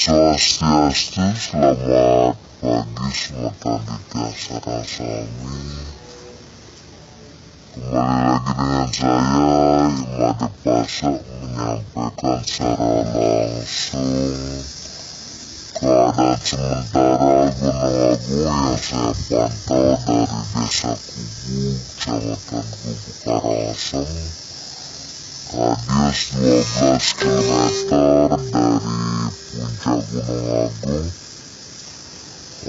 Swastiastu, selamat pagi semua Dika Sarasami Kembali lagi dengan saya Imade Pasa menyampaikan secara langsung keadaan sementara Gunung Agung yang saya pantau dari Desa Kubu, Kecamatan Kubu Karangasem radius 12 km dari puncak Gunung Agung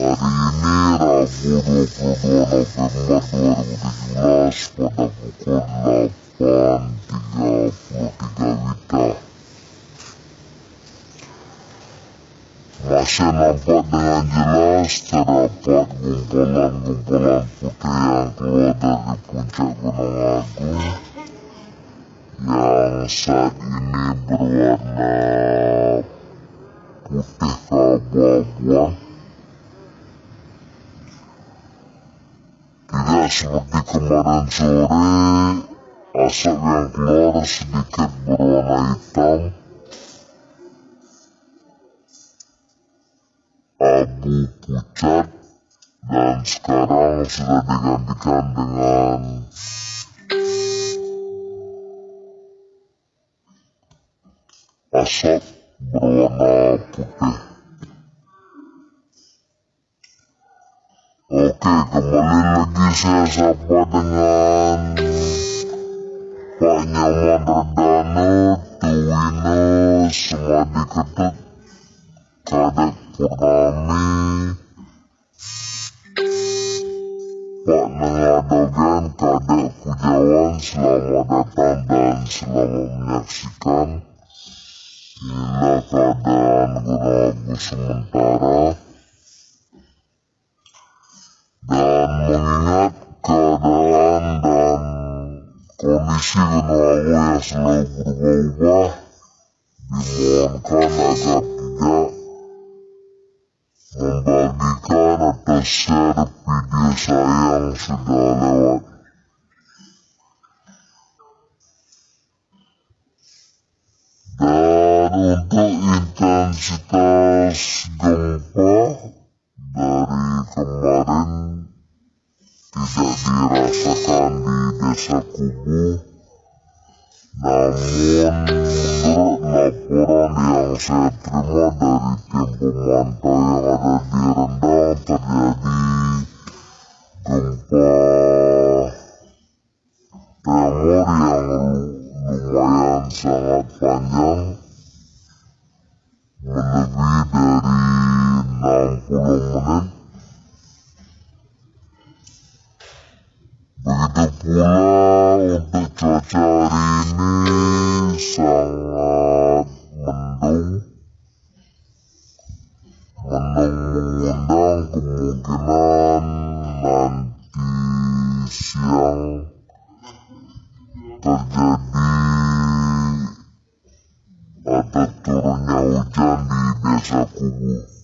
hari ini Rabu 22 November 2017 pada pukul 8.33 Wita masih nampak dengan jelas terdapat putih yang keluar dari puncak Gunung Agung saat ini berwarna putih keabu-abuan tidak seperti kemarin sore asap yang keluar sedikit berwarna hitam. Abu pucat dan sekarang sudah digantikan dengan asap berwarna putih. Oke, kembali lagi saya sapa dengan Pak Nyaman Redano, Tuwino, Semadi Ketut, Kadek Purnami, Pak Nengadogan, Kadek Pujawan, selamat datang dan selamat menyaksikan Agung sementara dan mengingat keadaan dan kondisi Agung yang selalu berubah-ubah dimohonkan agar tidak membagikan atau share video saya yang sudah lewat. Dan untuk intensitas gempa dari kemarin tidak dirasakan di desa Kubu namun menurut laporan yang saya terima dari tim pemantau yang ada di Rendang terjadi gempa tremor yang lumayan sangat panjang dari 60 menit begitu pula untuk cuaca hari ini sangat mendung mendung mengundang kemungkinan nanti siang terjadi ada turunnya hujan di desa Kubu.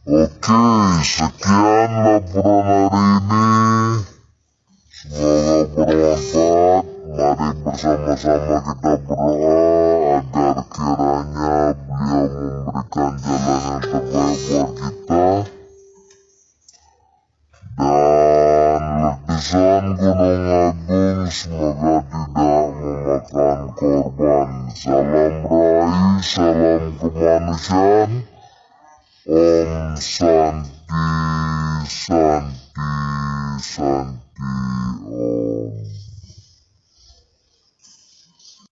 Oke, sekian laporan hari ini. Semoga bermanfaat. Mari bersama-sama kita berdoa agar kiranya beliau memberikan jalan yang terbaik buat kita. Dan letusan Gunung Agung semoga tidak memakan korban. Salam raih, salam kemanusiaan. Om Shanti, Shanti, Shanti.